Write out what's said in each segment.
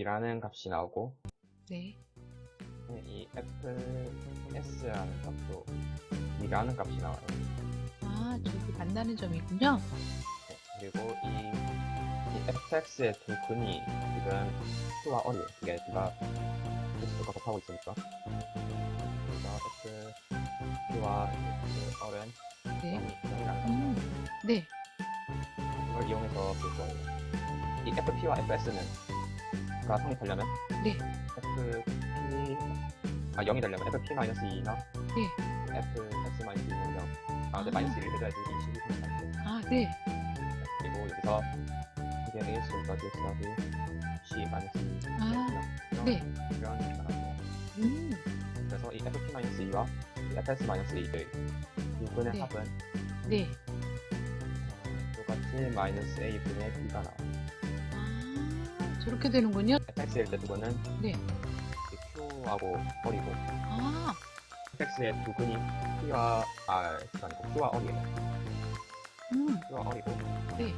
2라는 값이 나오고 네. 이 fs라는 값도 2라는 값이 나와요. 아, 저기 만나는 점이군요. 네, 그리고 이, 이 fx의 두 근이 지금 q와 어리에요. 이게 둘다 x가 곱하고 있으니까. 그래서 x, q와 그 어른 네. 0이 0이라는 값. 음, 네. 이걸 이용해서 볼 거예요. 이 FP와 FS는 가 성립하려면 네. FP 아 0이 되려면 FP-2나 네. FS-2는 0. 아, 근데 아. 마이너스 1을 해줘야지 이 식이 성립하는데 아, 네. 그리고 여기서 이게 A 수까지 더하기 C 마이너스 2 아, 이런 네. 이런 계산하고 음, 그래서 이 FP-2와 이 FS-2의 두 근의 네. 합은 네. 어, 똑같이 마이너스 A 분의 B가 나와요. 아, 저렇게 되는군요. FX일 때 두 근은 네. 이 Q하고 버리고 아, fx의 두 근이 q와 아 아니고 q와 어리예요. 음, q와 어리고 네.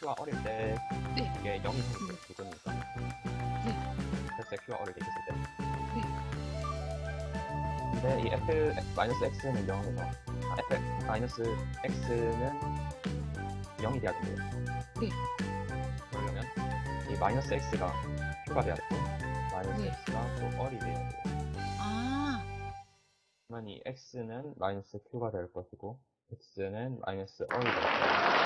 q와 어릴 때 네. 이게 0이 성립돼요 두 근이니까. 네. fx의 q와 어릴 때 있을 때. 네. 근데 이 f 마이너스 x는 0에서 아, f 마이너스 x는 0이 돼야 된대요. 네. 마이너스 x가 되고 마이너스 네. x가 또 어리 돼야 돼요. 아, 그러면 이 x는 마이너스 q가 될 것이고 x는 마이너스 어리 될 거예요.